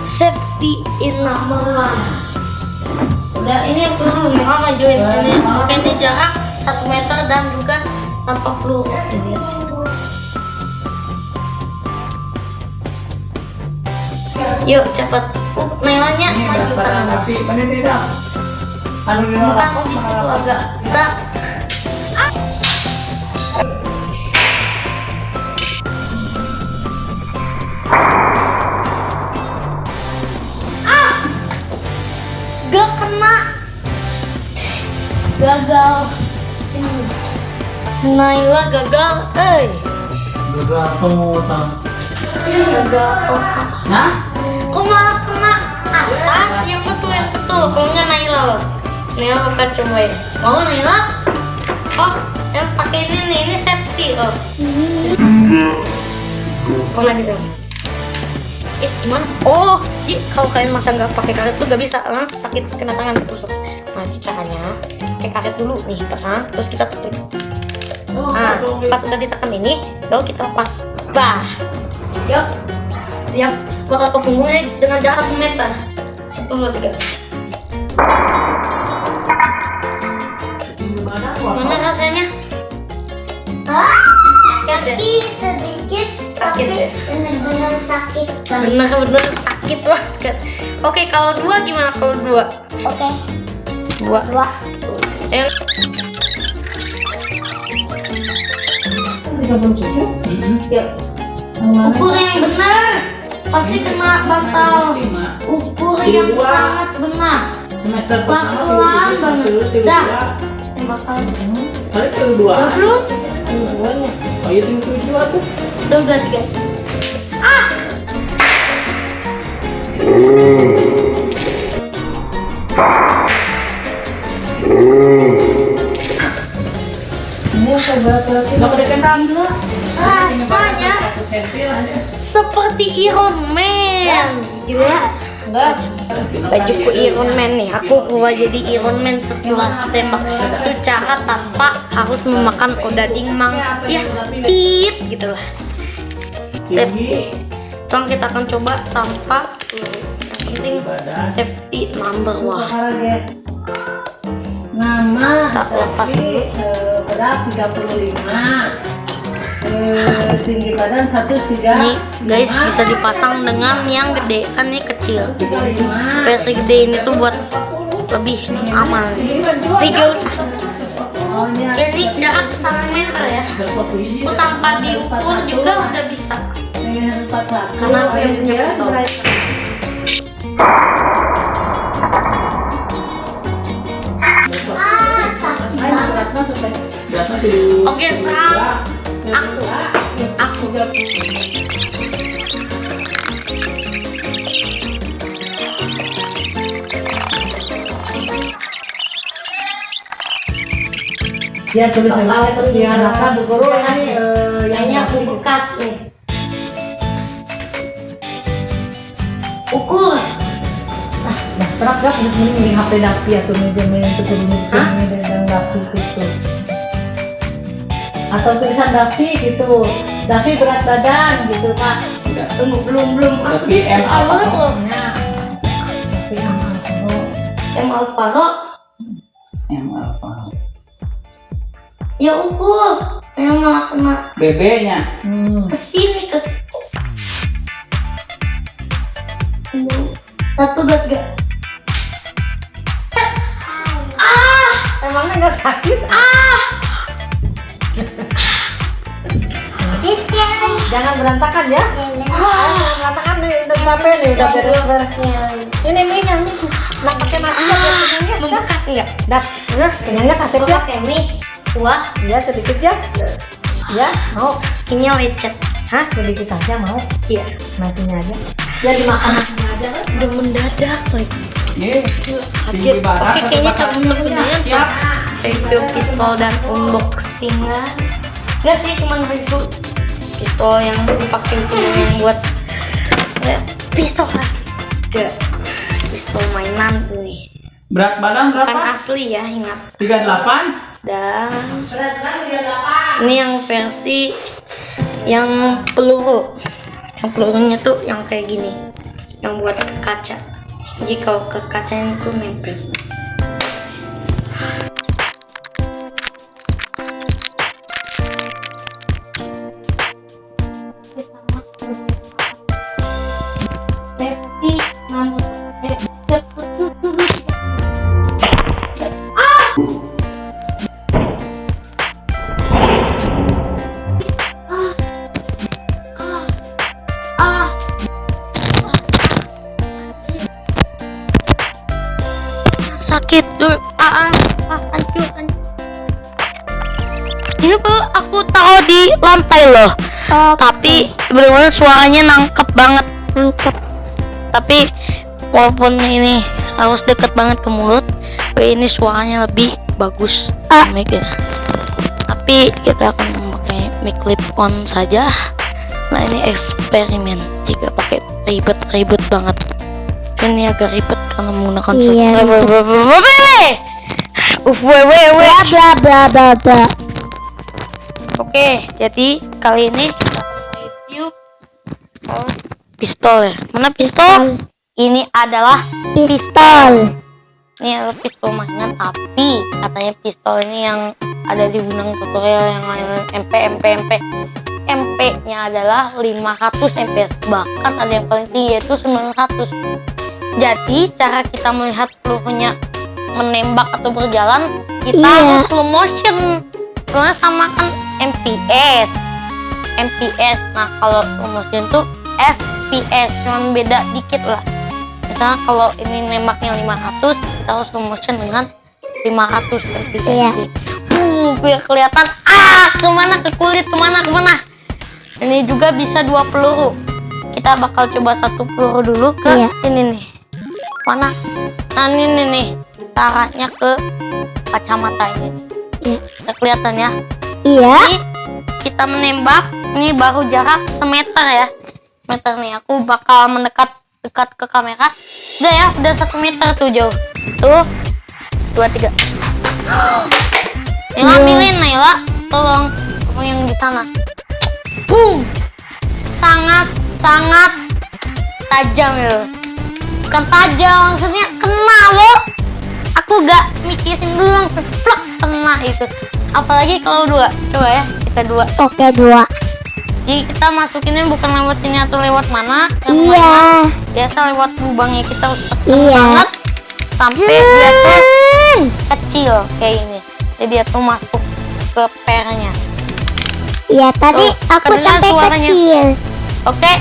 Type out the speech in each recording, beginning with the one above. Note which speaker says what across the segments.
Speaker 1: Safety in number one. Udah ini dulu nih, oh, majuin ini. Oke ini jarak 1 meter dan juga tanpa peluru. Jadi, Yuk cepat. Uh, Nailanya
Speaker 2: Ini
Speaker 1: maju tangan. Bukan di situ agak. Ah! Gagal. Sini. Naila gagal. Eh,
Speaker 2: Gagal total.
Speaker 1: gagal. Oh,
Speaker 2: Nah,
Speaker 1: Kok malah kena atas? Yang betul yang betul. Kalau nggak Naila loh. Naila bukan cobain. Mau Naila? Oh, yang pakai ini nih, ini safety loh. Oh lagi coba. Eh gimana? Oh, jadi kalau kalian masa nggak pakai karet tuh nggak bisa, ah, sakit kena tangan tusuk. Nah, ini caranya pakai karet dulu nih pasang, terus kita tekan.
Speaker 2: oh,
Speaker 1: Nah, pas udah ditekan ini, baru kita lepas. Bah. Yuk. Siap. Bakal ke punggungnya dengan jarak 1 meter. Satu, dua, tiga.
Speaker 2: Gimana?
Speaker 1: Mana rasanya? Ya?
Speaker 3: Sedikit
Speaker 1: Sakit ya?
Speaker 3: benar-benar sakit banget.
Speaker 1: Bener-bener sakit banget. Oke, kalau dua gimana kalau dua?
Speaker 3: Oke,
Speaker 1: Dua.
Speaker 3: dua.
Speaker 1: Yang
Speaker 2: 37? Mm-mm.
Speaker 1: yuk.
Speaker 2: Yang?
Speaker 1: Ukur yang benar. Pasti kena batal. Ukur yang sangat benar.
Speaker 2: Semester pertama
Speaker 1: Pelan-pelan
Speaker 2: 37,
Speaker 1: banget.
Speaker 2: 37,
Speaker 1: Dah.
Speaker 2: 32.
Speaker 1: Yang bakal.
Speaker 2: Kali itu dua.
Speaker 1: Dua puluh.
Speaker 2: Oh iya tujuh tujuh tuh.
Speaker 1: Dua dua tiga. Ah!
Speaker 2: Dulu.
Speaker 1: Rasanya
Speaker 2: Satu ya.
Speaker 1: seperti Iron Man. Gila. Bajuku Iron Man nih. Aku berubah jadi Iron Man setelah tembak. Itu cara tanpa harus memakan odading mang. Ya, tit gitu lah. Safety. Sekarang kita akan coba tanpa peluru. Yang penting safety number one.
Speaker 4: Nama
Speaker 1: Tak lepas
Speaker 4: Safi, eh, berat 35 eh, tinggi badan 135
Speaker 1: Ini guys bisa dipasang dengan yang gede kan ini kecil.
Speaker 4: 35
Speaker 1: Versi gede ini tuh buat lebih aman. Tiga usah.
Speaker 4: oh ini
Speaker 1: Ini jarak 1 meter ya. Tanpa diukur juga udah bisa.
Speaker 4: Ini 41
Speaker 1: Karena aku yang punya
Speaker 4: berat.
Speaker 3: Ah.
Speaker 1: Oke, sekarang aku. Aku
Speaker 4: dia terus dia rata berguru ini eh, yang
Speaker 1: kayaknya aku bekas nih.
Speaker 4: Kenapa gak harus mending HP Dapi atau media media itu
Speaker 1: Hah?
Speaker 4: media dan Dapi gitu atau tulisan Davi gitu Davi berat badan gitu kak
Speaker 1: Tunggu belum belum. Aku
Speaker 2: Tapi M apa
Speaker 1: banget
Speaker 2: kok?
Speaker 1: loh.
Speaker 4: nah Davi sama Alvaro
Speaker 1: M Alvaro.
Speaker 2: Yang apa?
Speaker 1: Ya ukur. Yang malah kena
Speaker 2: BB-nya.
Speaker 4: hmm.
Speaker 1: ke sini ke satu dua tiga
Speaker 4: emangnya nggak sakit?
Speaker 1: Ah.
Speaker 4: Jangan berantakan ya. Ah, berantakan nih udah capek nih udah beres beres.
Speaker 3: Challenge.
Speaker 4: ini mie yang nak pakai nasi ya kenyangnya
Speaker 1: membekas enggak
Speaker 4: dap nah kenyangnya kasih ya
Speaker 1: pakai mie kuah.
Speaker 4: Ya sedikit ya. Ya mau.
Speaker 1: Ini lecet.
Speaker 4: Hah sedikit aja mau.
Speaker 1: Iya.
Speaker 4: Nasinya aja. Ya dimakan nasinya aja
Speaker 1: udah mendadak lagi
Speaker 2: Nih.
Speaker 1: kaget. Oke kayaknya cukup
Speaker 2: batang
Speaker 1: sebenarnya
Speaker 2: Siap.
Speaker 1: untuk review pistol dan unboxing lah enggak sih cuman review pistol yang dipakai itu yang buat ya, pistol asli enggak pistol mainan nih
Speaker 2: Berat badan berapa?
Speaker 1: asli ya ingat.
Speaker 2: 38.
Speaker 1: dan ini yang versi yang peluru. Yang pelurunya tuh yang kayak gini. Yang buat kaca jadi kalau ke kaca ini tuh nempel sakit. Dulu ah, ah, ah hancur hancur ini tuh aku taruh di lantai loh. Tapi benar-benar suaranya nangkep banget. Nangkep. Tapi walaupun ini harus deket banget ke mulut tapi ini suaranya lebih bagus. Mic ya. tapi kita akan memakai mic clip on saja. Nah ini eksperimen. Jika pakai ribet-ribet banget ini agak ribet karena menggunakan
Speaker 3: Iya,
Speaker 1: Uf, we, we, we.
Speaker 3: bla bla bla bla
Speaker 1: Oke, jadi kali ini kita review oh, pistol ya. Mana pistol? Ini adalah
Speaker 3: pistol.
Speaker 1: ini adalah pistol mainan tapi katanya pistol ini yang ada di gunung tutorial yang lain MP MP MP MP nya adalah 500 MP bahkan ada yang paling tinggi yaitu 900 jadi cara kita melihat pelurunya menembak atau berjalan kita harus slow motion. Karena sama kan MPS MPS nah kalau slow motion tuh FPS cuman beda dikit lah. Misalnya kalau ini nembaknya 500 kita harus slow motion dengan 500 FPS
Speaker 3: Iya.
Speaker 1: uh biar kelihatan ah ke mana ke kulit ke mana ke mana? Ini juga bisa dua peluru. Kita bakal coba satu peluru dulu ke
Speaker 3: Iya.
Speaker 1: sini nih mana? Nah ini nih caranya ke kacamata ini.
Speaker 3: Iya.
Speaker 1: Kelihatan ya?
Speaker 3: Iya.
Speaker 1: Ini kita menembak ini baru jarak semeter ya. Meter nih aku bakal mendekat dekat ke kamera. Udah ya udah satu meter tuh jauh. Tuh. Dua tiga. Nila ambilin Naila tolong kamu yang di sana boom. Sangat sangat tajam ya bukan tajam maksudnya kena lo aku gak mikirin dulu langsung plak kena itu. Apalagi kalau dua. Coba ya kita dua.
Speaker 3: Oke dua.
Speaker 1: Jadi kita masukinnya bukan lewat sini atau lewat mana
Speaker 3: iya.
Speaker 1: mana. biasa lewat lubangnya kita
Speaker 3: Iya.
Speaker 1: banget sampai dia tuh kecil kayak ini. Jadi dia tuh masuk ke pernya.
Speaker 3: Iya tadi
Speaker 1: Tuh,
Speaker 3: aku sampai
Speaker 1: suaranya.
Speaker 3: kecil.
Speaker 1: Oke.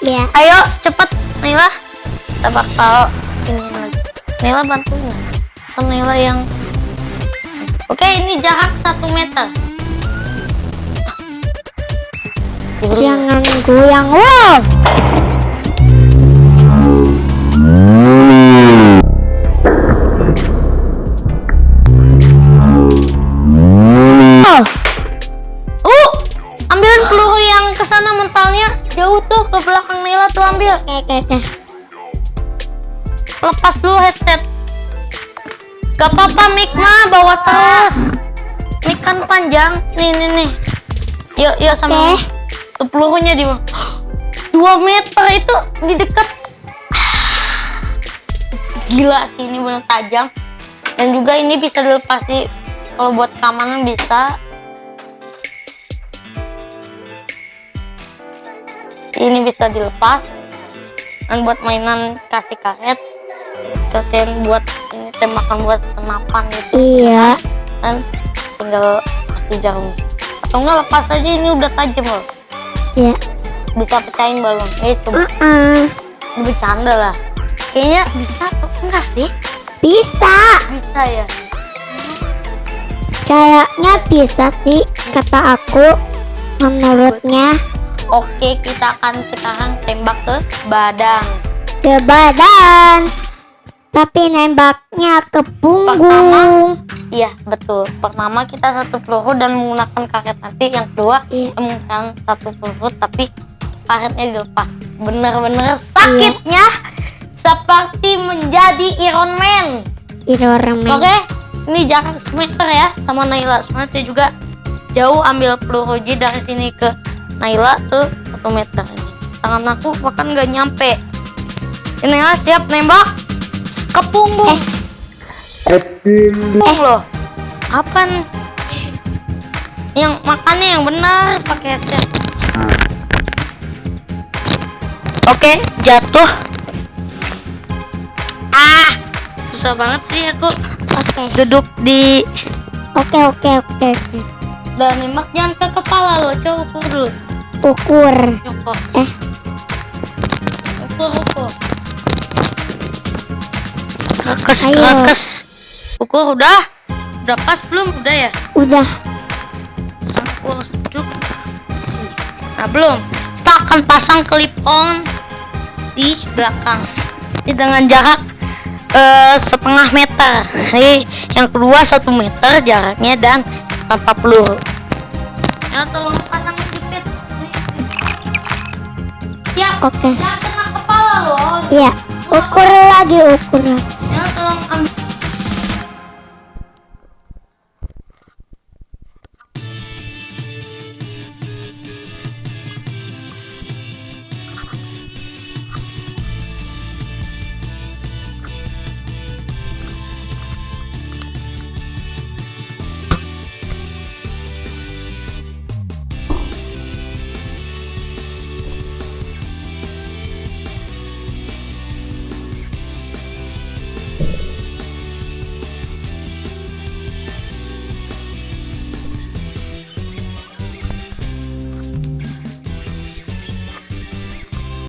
Speaker 3: Iya.
Speaker 1: Ayo cepet Nila kita bakal ini lagi. Nila bantuin kan Nila yang oke ini jarak satu meter.
Speaker 3: Jangan goyang wow! Oh!
Speaker 1: Uh ambilin peluru yang ke sana mentalnya. Jauh tuh ke belakang Nila tuh ambil.
Speaker 3: Oke oke oke
Speaker 1: lepas dulu headset. Gak apa-apa mic mah bawa terus mic kan panjang. Nih nih nih. Yuk yuk sama tuh pelurunya di 2 meter itu di dekat gila sih ini benar tajam. Dan juga ini bisa dilepas sih kalau buat keamanan bisa. Ini bisa dilepas. Dan buat mainan kasih karet kasihan buat ini tembakan buat senapan gitu.
Speaker 3: Iya.
Speaker 1: Dan tinggal kasih jarum. Atau enggak lepas aja ini udah tajam loh.
Speaker 3: Iya.
Speaker 1: Bisa pecahin balon. Eh coba
Speaker 3: uh-uh.
Speaker 1: ini bercanda lah. Kayaknya bisa atau enggak sih?
Speaker 3: Bisa.
Speaker 1: Bisa ya?
Speaker 3: Kayaknya bisa sih kata aku. Menurutnya.
Speaker 1: Oke kita akan sekarang tembak ke badan.
Speaker 3: Ke badan tapi nembaknya ke punggung
Speaker 1: iya betul. Pertama kita satu peluru dan menggunakan karet nanti yang kedua
Speaker 3: Iya.
Speaker 1: menggunakan satu peluru tapi karetnya dilepas. Bener-bener sakitnya seperti menjadi Iron Man.
Speaker 3: Iron Man.
Speaker 1: Oke, ini jarak semeter ya sama Naila. Dia juga jauh ambil peluru J dari sini ke Naila tuh satu meter. tangan aku bahkan nggak nyampe. Ini ya siap nembak ke punggung punggung loh kapan? Yang makannya yang benar pakai headset oke jatuh. Ah susah banget sih aku.
Speaker 3: Oke.
Speaker 1: duduk di
Speaker 3: Oke oke oke
Speaker 1: dan nembak jangan ke kepala lo coba ukur dulu.
Speaker 3: Ukur. Eh.
Speaker 1: ukur ukur kekes
Speaker 3: Ayo.
Speaker 1: kekes ukur udah udah pas belum udah ya
Speaker 3: Udah.
Speaker 1: aku harus duduk sini nah belum kita akan pasang clip on di belakang Ini dengan jarak eh, setengah meter Jadi, yang kedua satu meter jaraknya dan tanpa peluru ya tolong pasang jepit ya
Speaker 3: Oke.
Speaker 1: jangan kena kepala loh
Speaker 3: Iya. Ukur lagi ukur.
Speaker 1: ya tolong ambil